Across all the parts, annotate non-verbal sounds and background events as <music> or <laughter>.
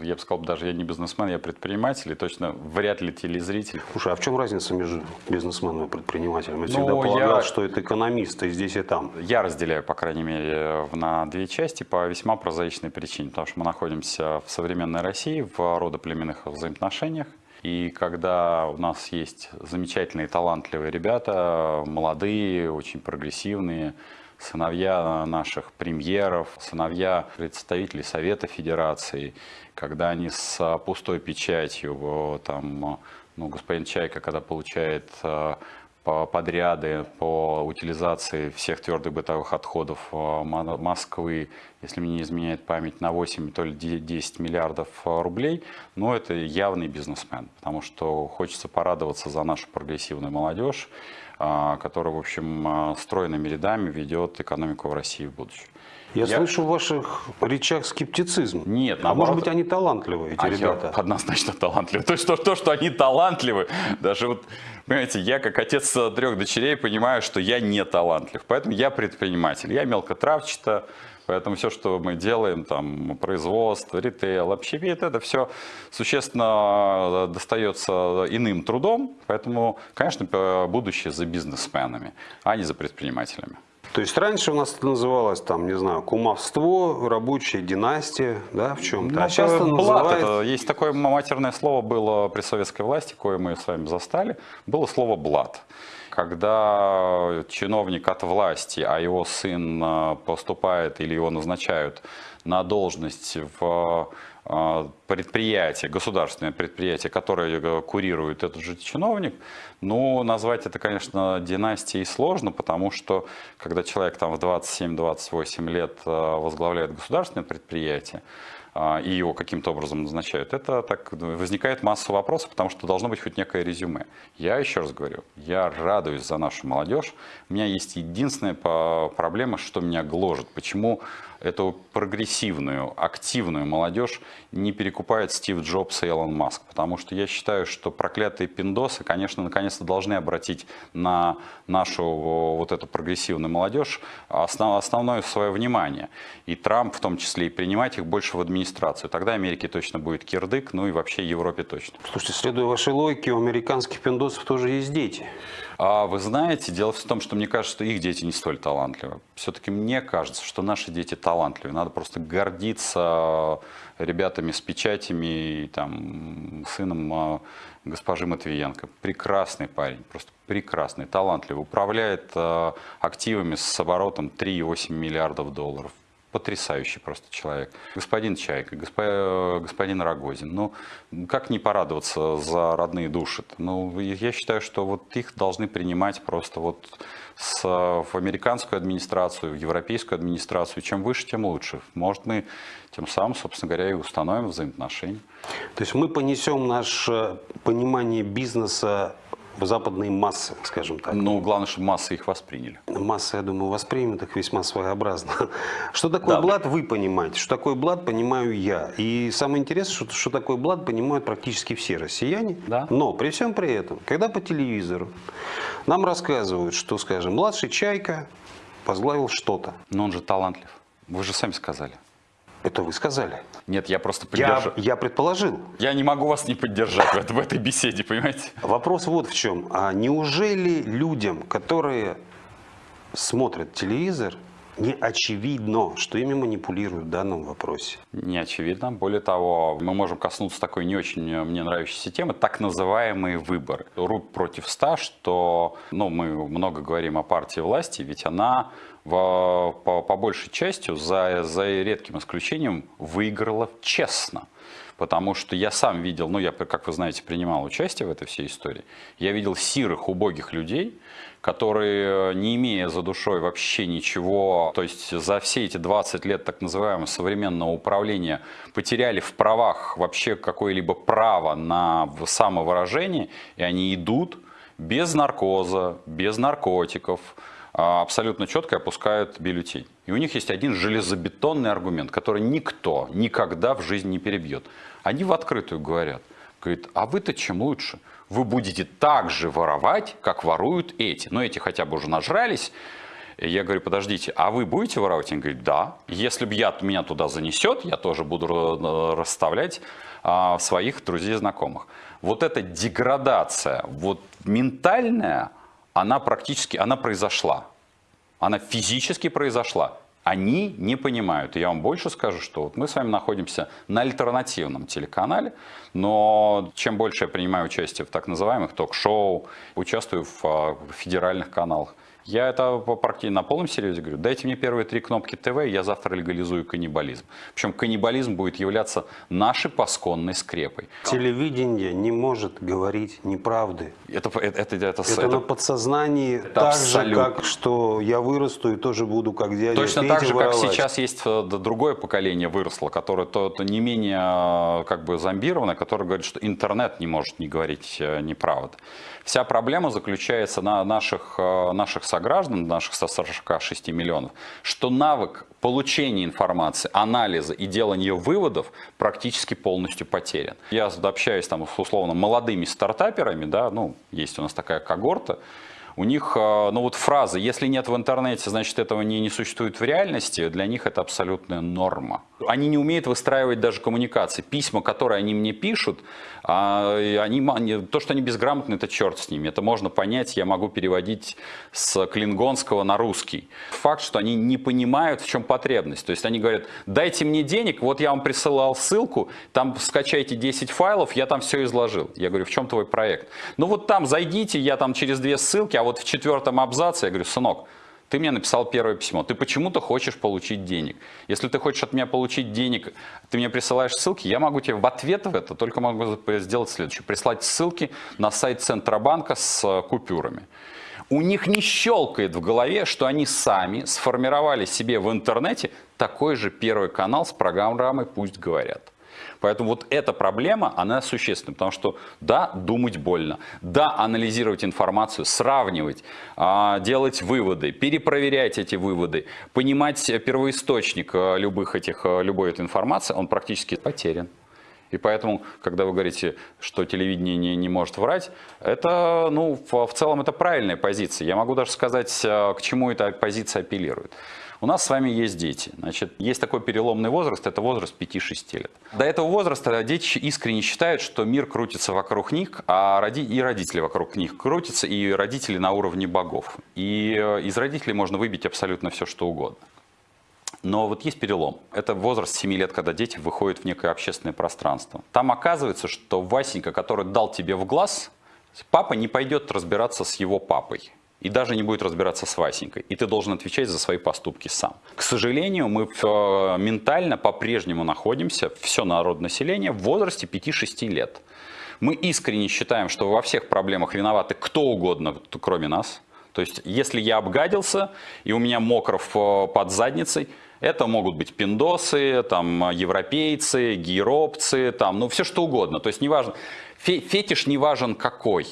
Я бы сказал, даже я не бизнесмен, я предприниматель, и точно вряд ли телезритель. Слушай, а в чем разница между бизнесменом и предпринимателем? Я Ну, всегда полагал, я- что это экономист, и здесь, и там. Я разделяю, по крайней мере, на две части по весьма прозаичной причине, потому что мы находимся в современной России в родоплеменных взаимоотношениях, и когда у нас есть замечательные, талантливые ребята, молодые, очень прогрессивные, сыновья наших премьеров, сыновья представителей Совета Федерации, когда они с пустой печатью, там, ну, господин Чайка, когда получает по подряды по утилизации всех твердых бытовых отходов Мо- Москвы, если мне не изменяет память, на 8, то ли де- 10 миллиардов рублей, ну, это явный бизнесмен, потому что хочется порадоваться за нашу прогрессивную молодежь, э, которая, в общем, э, стройными рядами ведет экономику в России в будущем. Я, Я- слышу в ваших речах скептицизм. Нет, а наоборот. может быть, они талантливые, эти А я ребята? однозначно талантливы. То есть то, то, что они талантливы, даже вот, понимаете, я как отец трех дочерей понимаю, что я не талантлив. Поэтому я предприниматель. Я мелкотравчато, поэтому все, что мы делаем, там, производство, ритейл, общепит, это все существенно достается иным трудом. Поэтому, конечно, будущее за бизнесменами, а не за предпринимателями. То есть раньше у нас это называлось, там, не знаю, кумовство, рабочая династия, да, в чем-то. Ну, а сейчас это называют... это- есть такое матерное слово было при советской власти, кое мы с вами застали, было слово «блат». Когда чиновник от власти, а его сын э, поступает или его назначают на должность в э, предприятие, государственное предприятие, которое э, курирует этот же чиновник, ну, назвать это, конечно, династией сложно, потому что когда человек там в 27-28 лет возглавляет государственное предприятие, а, и его каким-то образом назначают, это так возникает масса вопросов, потому что должно быть хоть некое резюме. Я еще раз говорю, я радуюсь за нашу молодежь. У меня есть единственная проблема, что меня гложет. Почему эту прогрессивную, активную молодежь не перекупает Стив Джобс и Элон Маск? Потому что я считаю, что проклятые пиндосы, конечно, наконец-то должны обратить на нашу вот эту прогрессивную молодежь основ- основное свое внимание. И Трамп в том числе, и принимать их больше в администрацию. Тогда Америке точно будет кирдык, ну и вообще Европе точно. Слушайте, следуя вашей логике, у американских пиндосов тоже есть дети. А вы знаете, дело в том, что мне кажется, что их дети не столь талантливы. Все-таки мне кажется, что наши дети талантливы. Надо просто гордиться ребятами с печатями и там, сыном а, госпожи Матвиенко. Прекрасный парень, просто прекрасный, талантливый. Управляет а, активами с оборотом 3,8 миллиардов долларов. Потрясающий просто человек. Господин Чайка, госпо- господин Рогозин. Ну, как не порадоваться за родные души? -то? Ну, я считаю, что вот их должны принимать просто вот с, в американскую администрацию, в европейскую администрацию. Чем выше, тем лучше. Может, мы тем самым, собственно говоря, и установим взаимоотношения. То есть мы понесем наше понимание бизнеса западные массы, скажем так. Ну, главное, чтобы массы их восприняли. Масса, я думаю, воспримет их весьма своеобразно. <laughs> Что такое Да. блат, вы понимаете. Что такое блат, понимаю я. И самое интересное, что, что такое блат, понимают практически все россияне. Да. Но при всем при этом, когда по телевизору нам рассказывают, что, скажем, младший Чайка возглавил что-то. Но он же талантлив. Вы же сами сказали. Это вы сказали. Нет, я просто Я, поддержу. я предположил. Я не могу вас не поддержать в, это- в этой беседе, понимаете? Вопрос вот в чем. А неужели людям, которые смотрят телевизор, не очевидно, что ими манипулируют в данном вопросе? Не очевидно. Более того, мы можем коснуться такой не очень э, мне нравящейся темы, так называемые выборы. РУП против ста, что ну, мы много говорим о партии власти, ведь она по, по большей частью, за, за редким исключением, выиграла честно. Потому что я сам видел, ну я, как вы знаете, принимал участие в этой всей истории, я видел сирых, убогих людей, которые, не имея за душой вообще ничего, то есть за все эти 20 лет так называемого современного управления потеряли в правах вообще какое-либо право на самовыражение, и они идут без наркоза, без наркотиков, абсолютно четко опускают бюллетень. И у них есть один железобетонный аргумент, который никто никогда в жизни не перебьет. Они в открытую говорят, говорит, а вы-то чем лучше? Вы будете так же воровать, как воруют эти. Но эти хотя бы уже нажрались, И я говорю, подождите, а вы будете воровать? Он говорит, да. Если бы я, меня туда занесет, я тоже буду расставлять а, своих друзей и знакомых. Вот эта деградация, вот ментальная, она практически, она произошла. Она физически произошла. Они не понимают. И я вам больше скажу, что вот мы с вами находимся на альтернативном телеканале, но чем больше я принимаю участие в так называемых ток-шоу, участвую в а, федеральных каналах, я это практически на полном серьезе говорю. Дайте мне первые три кнопки ТВ, и я завтра легализую каннибализм. Причем каннибализм будет являться нашей пасконной скрепой. Телевидение не может говорить неправды. Это, это, это, это, Это, это на подсознании это так же, абсолютно. как что я вырасту и тоже буду как дядя Точно Петя так же, как воровать. сейчас есть э, другое поколение выросло, которое то, то не менее э, как бы зомбированное, которое говорит, что интернет не может не говорить э, неправду. Вся проблема заключается на наших, наших сограждан, наших 146 миллионов, что навык получения информации, анализа и делания выводов практически полностью потерян. Я общаюсь там условно молодыми стартаперами, да, ну, есть у нас такая когорта, у них, э, ну вот фраза «если нет в интернете, значит этого не, не существует в реальности», для них это абсолютная норма. Они не умеют выстраивать даже коммуникации. Письма, которые они мне пишут, а, они- то, что они безграмотны, это черт с ними. Это можно понять, я могу переводить с клингонского на русский. Факт, что они не понимают, в чем потребность. То есть они говорят, дайте мне денег, вот я вам присылал ссылку, там скачайте 10 файлов, я там все изложил. Я говорю, в чем твой проект? Ну вот там зайдите, я там через две ссылки, а вот в четвертом абзаце, я говорю, сынок, ты мне написал первое письмо, ты почему-то хочешь получить денег. Если ты хочешь от меня получить денег, ты мне присылаешь ссылки, я могу тебе в ответ в это только могу сделать следующее. Прислать ссылки на сайт Центробанка с э, купюрами. У них не щелкает в голове, что они сами сформировали себе в интернете такой же первый канал с программой «Пусть говорят». Поэтому вот эта проблема, она существенна, потому что да, думать больно, да, анализировать информацию, сравнивать, а, делать выводы, перепроверять эти выводы, понимать первоисточник э, любых этих, э, любой этой информации, он практически потерян. И поэтому, когда вы говорите, что телевидение не, не может врать, это, ну, в, в целом это правильная позиция. Я могу даже сказать, э, к чему эта позиция апеллирует. У нас с вами есть дети. Значит, есть такой переломный возраст, это возраст 5-6 лет. До этого возраста дети искренне считают, что мир крутится вокруг них, а роди- и родители вокруг них крутятся, и родители на уровне богов. И э, из родителей можно выбить абсолютно все, что угодно. Но вот есть перелом. Это возраст 7 лет, когда дети выходят в некое общественное пространство. Там оказывается, что Васенька, который дал тебе в глаз, папа не пойдет разбираться с его папой. И даже не будет разбираться с Васенькой. И ты должен отвечать за свои поступки сам. К сожалению, мы э, ментально по-прежнему находимся, все народ населения, в возрасте 5-6 лет. Мы искренне считаем, что во всех проблемах виноваты кто угодно, кроме нас. То есть, если я обгадился, и у меня мокров э, под задницей, это могут быть пиндосы, там, европейцы, гейропцы, там, ну, все что угодно. То есть, неважно, фе- фетиш не важен какой.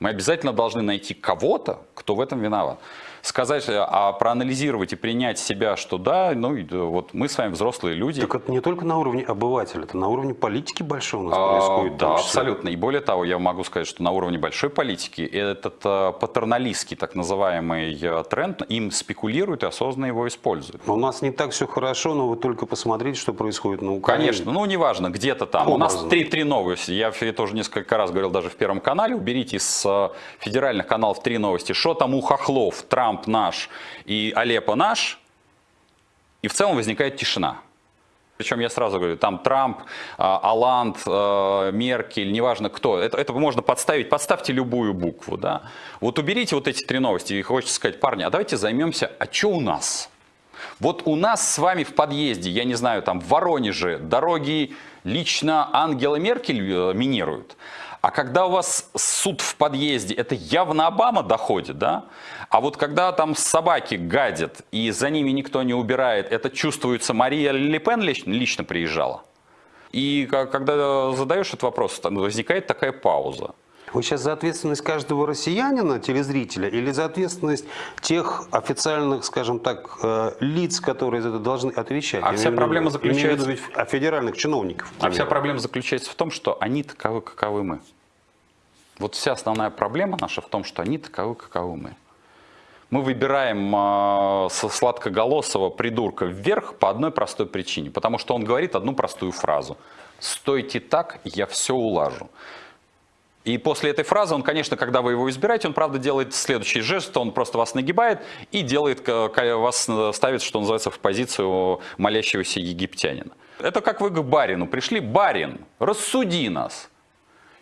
Мы обязательно должны найти кого-то, кто в этом виноват. Сказать, э, а проанализировать и принять себя, что да, ну, э, вот мы с вами взрослые люди. Так это не только на уровне обывателя, это на уровне политики большой у нас А, происходит. Да, абсолютно. И более того, я могу сказать, что на уровне большой политики этот э, патерналистский так называемый тренд, им спекулируют и осознанно его используют. У нас не так все хорошо, но вы только посмотрите, что происходит на Украине. Конечно, ну неважно, где-то там. У нас Образно. три, три новости. Я это уже несколько раз говорил даже в Первом канале. Уберите из федеральных каналов три новости. Что там у хохлов? Трамп наш и Алеппо наш. И в целом возникает тишина. Причем я сразу говорю, там Трамп, а, Аланд, э, Меркель, неважно кто. Это, это можно подставить, подставьте любую букву. Да? Вот уберите вот эти три новости и хочется сказать, парни, а давайте займемся, а что у нас? Вот у нас с вами в подъезде, я не знаю, там в Воронеже дороги лично Ангела Меркель э, минируют. А когда у вас суд в подъезде, это явно Обама доходит, да? А вот когда там собаки гадят, и за ними никто не убирает, это чувствуется, Мария Ле Пен лично, лично приезжала. И когда задаешь этот вопрос, возникает такая пауза. Вы сейчас за ответственность каждого россиянина, телезрителя, или за ответственность тех официальных, скажем так, э, лиц, которые за это должны отвечать? А Я вся проблема виду заключается- ведь о федеральных чиновников. А вся проблема заключается в том, что они таковы, каковы мы. Вот вся основная проблема наша в том, что они таковы, каковы мы. Мы выбираем э, со сладкоголосого придурка вверх по одной простой причине. Потому что он говорит одну простую фразу. «Стойте так, я все улажу». И после этой фразы он, конечно, когда вы его избираете, он, правда, делает следующий жест, он просто вас нагибает и делает, вас ставит, что называется, в позицию молящегося египтянина. Это как вы к барину пришли, барин, рассуди нас.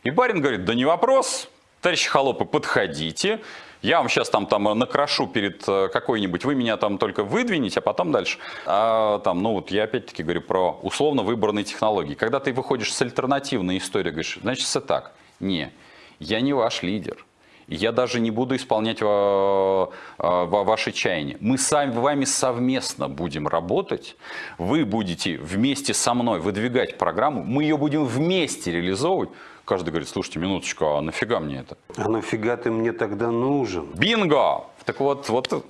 И барин говорит, да не вопрос, товарищи холопы, подходите, я вам сейчас там, там накрашу перед э, какой-нибудь, вы меня там только выдвинете, а потом дальше. А, там, ну вот я опять-таки говорю про условно выбранные технологии. Когда ты выходишь с альтернативной историей, говоришь, значит, все так. Не, я не ваш лидер. Я даже не буду исполнять ваши чаяния. Мы с вами совместно будем работать. Вы будете вместе со мной выдвигать программу. Мы ее будем вместе реализовывать. Каждый говорит, слушайте, минуточку, а нафига мне это? А нафига ты мне тогда нужен? Бинго! Так вот, вот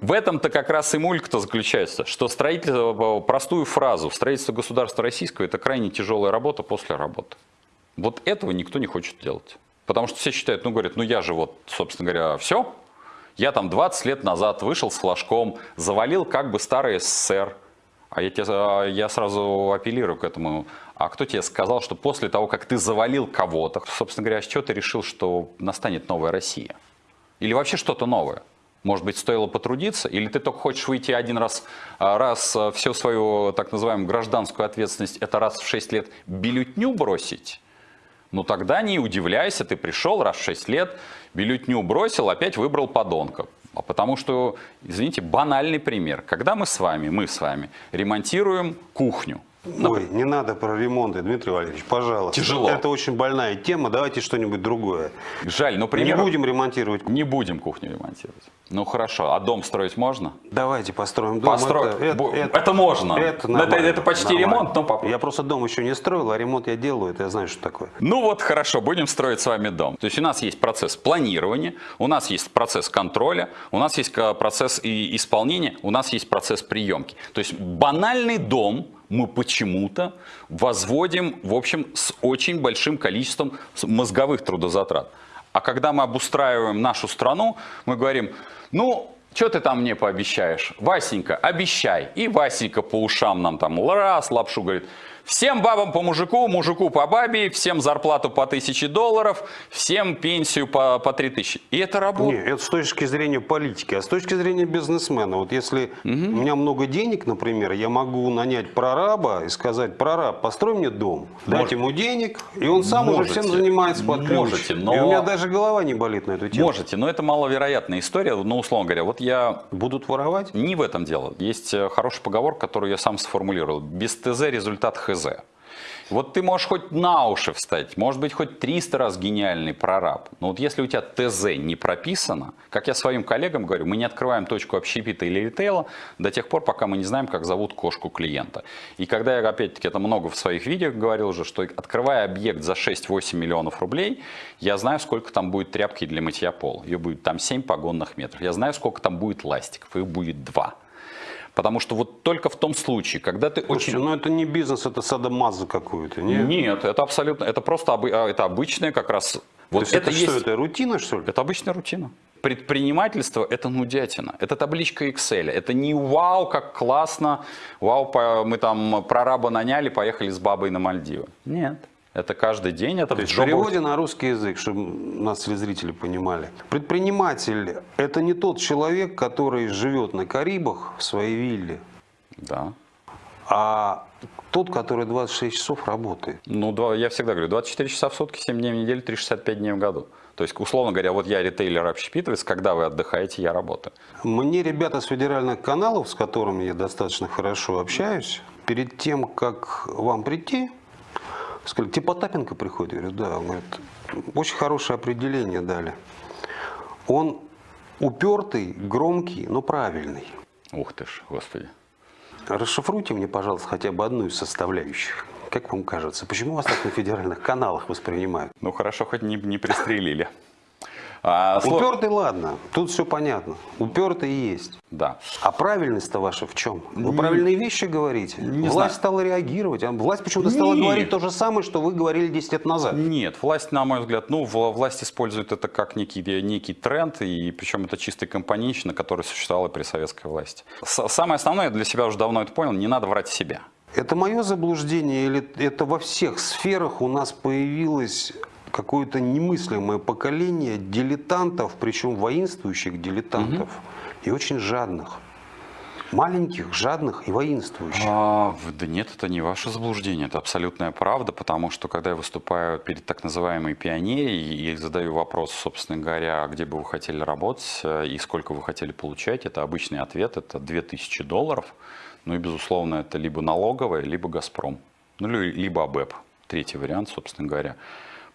в этом-то как раз и мулька-то заключается, что строительство, простую фразу, строительство государства российского – это крайне тяжелая работа после работы. Вот этого никто не хочет делать. Потому что все считают, ну, говорят, ну я же вот, собственно говоря, все. Я там 20 лет назад вышел с флажком, завалил как бы старый СССР. А я, тебе, я сразу апеллирую к этому. А кто тебе сказал, что после того, как ты завалил кого-то, собственно говоря, с чего ты решил, что настанет новая Россия? Или вообще что-то новое? Может быть, стоило потрудиться? Или ты только хочешь выйти один раз, а, раз а, всю свою так называемую гражданскую ответственность, это раз в 6 лет бюллетню бросить? Ну тогда не удивляйся, ты пришел раз в 6 лет, бюллетню бросил, опять выбрал подонка. А потому что, извините, банальный пример. Когда мы с вами, мы с вами ремонтируем кухню, Ой, не надо про ремонты, Дмитрий Валерьевич, пожалуйста. Тяжело. Это очень больная тема, давайте что-нибудь другое. Жаль, но пример... Не будем ремонтировать. Не будем кухню ремонтировать. Ну хорошо, а дом строить можно? Давайте построим дом. Построить. Это, это, это, это можно. Это, это, это почти нормально. ремонт, но папа. Я просто дом еще не строил, а ремонт я делаю, это я знаю, что такое. Ну вот хорошо, будем строить с вами дом. То есть у нас есть процесс планирования, у нас есть процесс контроля, у нас есть процесс исполнения, у нас есть процесс приемки. То есть банальный дом мы почему-то возводим, в общем, с очень большим количеством мозговых трудозатрат. А когда мы обустраиваем нашу страну, мы говорим, ну, что ты там мне пообещаешь? Васенька, обещай. И Васенька по ушам нам там раз лапшу говорит, Всем бабам по мужику, мужику по бабе, всем зарплату по тысяче долларов, всем пенсию по, по 3 тысячи. И это работает. Нет, это с точки зрения политики. А с точки зрения бизнесмена, вот если угу. у меня много денег, например, я могу нанять прораба и сказать, прораб, построй мне дом, Может. дать ему денег, и он сам Можете. уже всем занимается под ключ. Можете, но... И у меня даже голова не болит на эту тему. Можете, но это маловероятная история. Ну, условно говоря, вот я... Будут воровать? Не в этом дело. Есть э, хороший поговор, который я сам сформулировал. Без ТЗ результат ХЗ. Вот ты можешь хоть на уши встать, может быть, хоть 300 раз гениальный прораб. Но вот если у тебя ТЗ не прописано, как я своим коллегам говорю, мы не открываем точку общепита или ритейла до тех пор, пока мы не знаем, как зовут кошку клиента. И когда я, опять-таки, это много в своих видео говорил уже, что открывая объект за 6-8 миллионов рублей, я знаю, сколько там будет тряпки для мытья пола. Ее будет там 7 погонных метров. Я знаю, сколько там будет ластиков. Их будет 2. Потому что вот только в том случае, когда ты Слушайте, очень... ну это не бизнес, это садомаза какую-то, нет? Нет, это абсолютно, это просто а, это обычная как раз... Вот То есть это, это есть... что, это рутина, что ли? Это обычная рутина. Предпринимательство – это нудятина, это табличка Excel, это не вау, как классно, вау, мы там прораба наняли, поехали с бабой на Мальдивы. Нет. Это каждый день. Это То есть в переводе на русский язык, чтобы нас телезрители понимали. Предприниматель – это не тот человек, который живет на Карибах в своей вилле. Да. А тот, который 26 часов работает. Ну, я всегда говорю, 24 часа в сутки, 7 дней в неделю, 365 дней в году. То есть, условно говоря, вот я ритейлер общепитовец, когда вы отдыхаете, я работаю. Мне ребята с федеральных каналов, с которыми я достаточно хорошо общаюсь, перед тем, как вам прийти, Сказали, типа Потапенко приходит? Я говорю, да. Он говорит, очень хорошее определение дали. Он упертый, громкий, но правильный. Ух ты ж, господи. Расшифруйте мне, пожалуйста, хотя бы одну из составляющих. Как вам кажется, почему вас так на федеральных каналах воспринимают? Ну хорошо, хоть не, не пристрелили. А, Упертый, ладно, тут все понятно. Упертый есть. Да. А правильность-то ваша в чем? Вы правильные вещи говорите. не власть знаю. стала реагировать, а власть почему-то стала Нет. говорить то же самое, что вы говорили 10 лет назад. Нет, власть, на мой взгляд, ну, вла- власть использует это как некий, некий тренд, и причем это чистый компоненчина, который существовал и при советской власти. С- самое основное, я для себя уже давно это понял, не надо врать себя. Это мое заблуждение или это во всех сферах у нас появилось какое-то немыслимое поколение дилетантов, причем воинствующих дилетантов и очень жадных. Маленьких, жадных и воинствующих. А, да нет, это не ваше заблуждение, это абсолютная правда, потому что когда я выступаю перед так называемой пионерией и задаю вопрос, собственно говоря, а где бы вы хотели работать э, и сколько вы хотели получать, это обычный ответ, это 2000 долларов. Ну и, безусловно, это либо налоговая, либо «Газпром», ну ли- либо АБЭП, третий вариант, собственно говоря.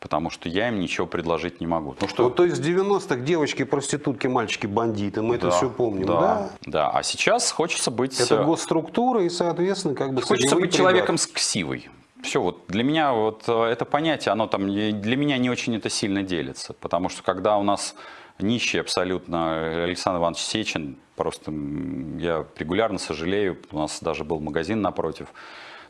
Потому что я им ничего предложить не могу. Ну что, Вот, то есть в 90-х девочки проститутки, мальчики бандиты, мы это да, все помним, да, да? да. А сейчас хочется быть... Это э, госструктура и, соответственно, как бы Хочется быть человеком с ксивой. Все, вот для меня вот э, это понятие, оно там для меня не очень это сильно делится, потому что когда у нас нищий абсолютно э, Александр Иванович Сечин, просто я регулярно сожалею, у нас даже был магазин напротив,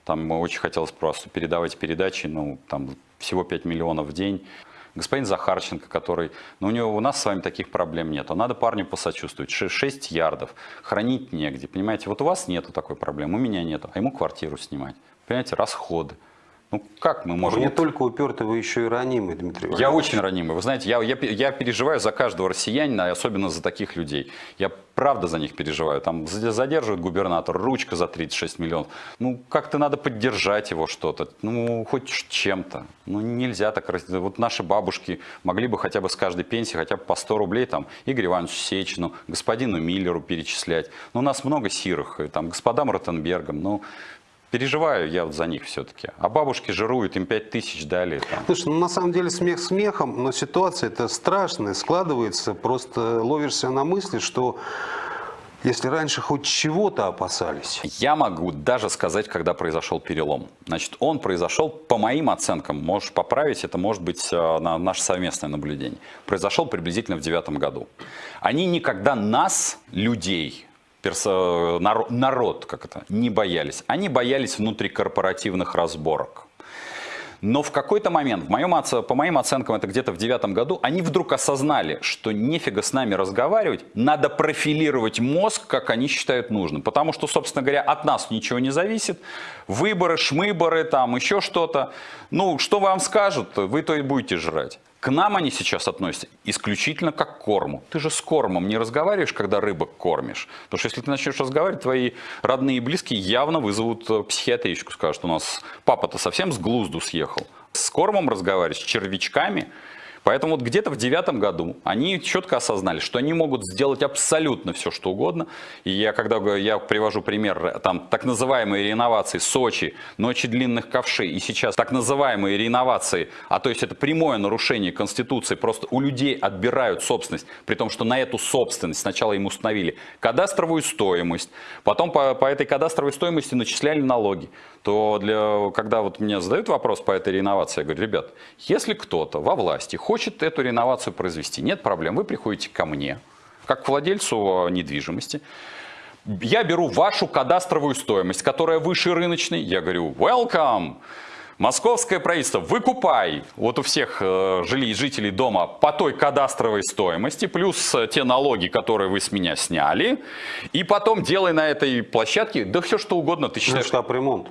там очень хотелось просто передавать передачи, ну там всего 5 миллионов в день. Господин Захарченко, который, ну у него у нас с вами таких проблем нет, а надо парню посочувствовать, 6 ярдов, хранить негде, понимаете, вот у вас нету такой проблемы, у меня нету, а ему квартиру снимать, понимаете, расходы. Ну как мы Вы можем... не только упертый, вы еще и ранимый, Дмитрий Я Валерьевич. очень ранимый. Вы знаете, я, я, я переживаю за каждого россиянина, особенно за таких людей. Я правда за них переживаю. Там за- задерживает губернатор, ручка за 36 миллионов. Ну, как-то надо поддержать его что-то. Ну, хоть чем-то. Ну, нельзя так. Вот наши бабушки могли бы хотя бы с каждой пенсии хотя бы по 100 рублей там Игорю Ивановичу Сечину, господину Миллеру перечислять. Ну, у нас много сирых, там господам Ротенбергам. Ну, переживаю я вот за них все-таки. А бабушки жируют, им 5 тысяч дали. Там. Слушай, ну на самом деле смех смехом, но ситуация это страшная, складывается, просто ловишься на мысли, что если раньше хоть чего-то опасались, Я могу даже сказать, когда произошел перелом. Значит, он произошел, по моим оценкам, можешь поправить, это может быть э, на наше совместное наблюдение, произошел приблизительно в девятом году. Они никогда нас, людей, персо- наро- народ, как это, не боялись. Они боялись внутрикорпоративных разборок. Но в какой-то момент, в моем, по моим оценкам, это где-то в девятом году, они вдруг осознали, что нефига с нами разговаривать, надо профилировать мозг, как они считают нужным. Потому что, собственно говоря, от нас ничего не зависит. Выборы, шмыборы, там еще что-то. Ну, что вам скажут, вы то и будете жрать. К нам они сейчас относятся исключительно как к корму. Ты же с кормом не разговариваешь, когда рыбок кормишь. Потому что если ты начнешь разговаривать, твои родные и близкие явно вызовут э, психиатричку. Скажут, у нас папа-то совсем с глузду съехал. С кормом разговаривать, с червячками. Поэтому вот где-то в девятом году они четко осознали, что они могут сделать абсолютно все, что угодно. И я, когда я привожу пример, э, там, так называемые реновации Сочи, ночи длинных ковшей, и сейчас так называемые реновации, а то есть это прямое нарушение Конституции, просто у людей отбирают собственность, при том, что на эту собственность сначала им установили кадастровую стоимость, потом по, по этой кадастровой стоимости начисляли налоги, то для, когда вот мне задают вопрос по этой реновации, я говорю, ребят, если кто-то во власти хочет эту реновацию произвести, нет проблем, вы приходите ко мне, как к владельцу недвижимости, я беру вашу кадастровую стоимость, которая выше рыночной, я говорю, welcome, Московское правительство, выкупай! Вот у всех э, жили- жителей дома по той кадастровой стоимости, плюс э, те налоги, которые вы с меня сняли, и потом делай на этой площадке, да все что угодно, ты ну, считаешь, штаб-ремонт.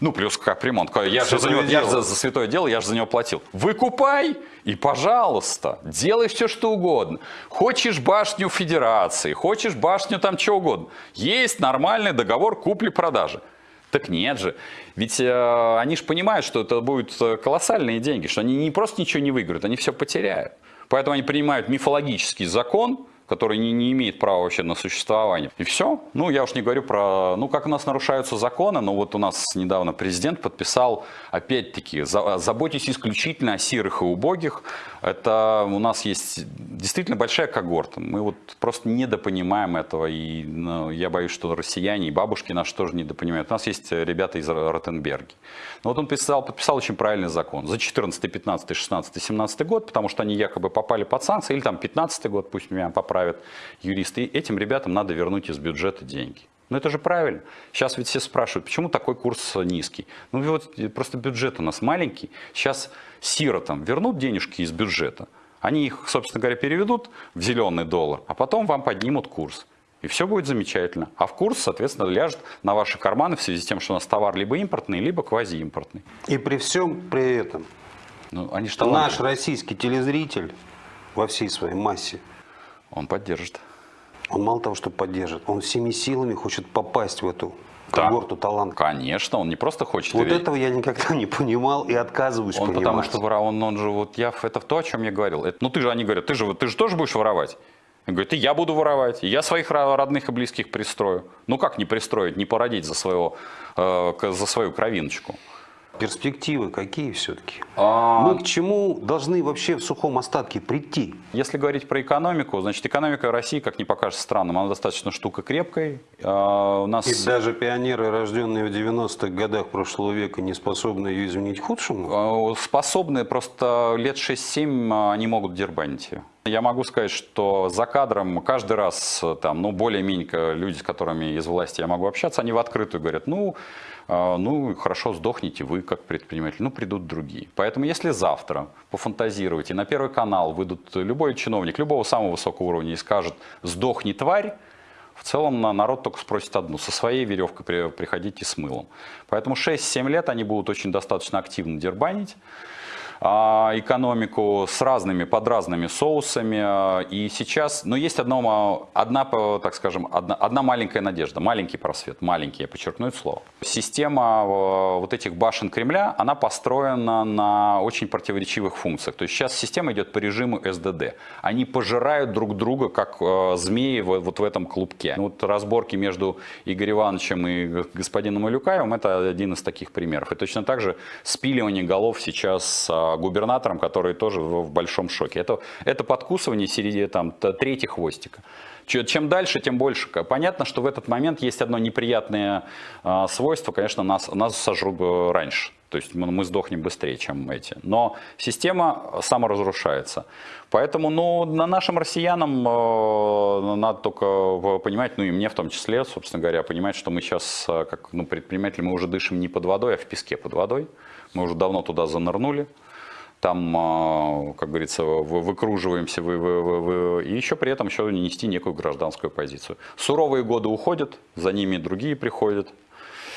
Ну, плюс капремонт. Я же за него, я же за, за святое дело, я же за него платил. Выкупай и, пожалуйста, делай все, что угодно. Хочешь башню федерации, хочешь башню там чего угодно. Есть нормальный договор купли-продажи. Так нет же. Ведь э, они же понимают, что это будут э, колоссальные деньги, что они не просто ничего не выиграют, они все потеряют. Поэтому они принимают мифологический закон, который не, не имеет права вообще на существование. И все. Ну, я уж не говорю про, ну, как у нас нарушаются законы, но вот у нас недавно президент подписал, опять-таки, за, заботьтесь исключительно о сирых и убогих. Это у нас есть действительно большая когорта. Мы вот просто недопонимаем этого, и ну, я боюсь, что россияне и бабушки наши тоже недопонимают. У нас есть ребята из Ротенберги. Но вот он подписал, подписал очень правильный закон за 14, 15, 16, 17 год, потому что они якобы попали под санкции, или там 15 год, пусть меня поправят юристы, и этим ребятам надо вернуть из бюджета деньги. Ну это же правильно. Сейчас ведь все спрашивают, почему такой курс низкий. Ну вот просто бюджет у нас маленький. Сейчас сиротам вернут денежки из бюджета. Они их, собственно говоря, переведут в зеленый доллар, а потом вам поднимут курс. И все будет замечательно. А в курс, соответственно, ляжет на ваши карманы в связи с тем, что у нас товар либо импортный, либо квазиимпортный. И при всем при этом ну, они наш российский телезритель во всей своей массе, он поддержит. Он мало того, что поддержит, он всеми силами хочет попасть в эту да. когорту талантов. Конечно, он не просто хочет. Вот ведь... этого я никогда не понимал и отказываюсь он понимать. Потому что он, он же, вот я, это то, о чем я говорил. Это, ну ты же, они говорят, ты же, ты же тоже будешь воровать. Он говорит, и я буду воровать, и я своих родных и близких пристрою. Ну как не пристроить, не породить за, своего, э, за свою кровиночку? Перспективы какие все-таки? А... Мы к чему должны вообще в сухом остатке прийти? Если говорить про экономику, значит, экономика России, как не покажется странным, она достаточно штука крепкой. А, у нас... И даже пионеры, рожденные в 90-х годах прошлого века, не способны ее изменить худшему? А, способны, просто лет 6-7 они могут дербанить ее. Я могу сказать, что за кадром каждый раз, там, ну, более-менее люди, с которыми из власти я могу общаться, они в открытую говорят, ну, а, ну, хорошо, сдохните вы, как предприниматель, ну, придут другие. Поэтому, если завтра пофантазировать, и на Первый канал выйдут любой чиновник, любого самого высокого уровня и скажет «сдохни, тварь», в целом народ только спросит одну, со своей веревкой приходите с мылом. Поэтому 6-7 лет они будут очень достаточно активно дербанить. А, экономику с разными, под разными соусами. А, и сейчас, но есть одно, одна, так скажем, одна, одна маленькая надежда, маленький просвет, маленький, я подчеркну это слово. Система вот этих башен Кремля, она построена на очень противоречивых функциях. То есть сейчас система идет по режиму СДД. Они пожирают друг друга, как змеи вот в этом клубке. Вот разборки между Игорем Ивановичем и господином Малюкаевым, это один из таких примеров. И точно так же спиливание голов сейчас губернатором, который тоже в большом шоке. Это, это подкусывание середины там, третьего хвостика. Чем дальше, тем больше. Понятно, что в этот момент есть одно неприятное э, свойство, конечно, нас, нас сожрут раньше. То есть мы, сдохнем быстрее, чем эти. Но система саморазрушается. Поэтому ну, на нашим россиянам э, надо только понимать, ну и мне в том числе, собственно говоря, понимать, что мы сейчас, как ну, предприниматели, мы уже дышим не под водой, а в песке под водой. Мы уже давно туда занырнули там, а, как говорится, выкруживаемся, вы, вы, вы, вы, и еще при этом еще нести некую гражданскую позицию. Суровые годы уходят, за ними другие приходят,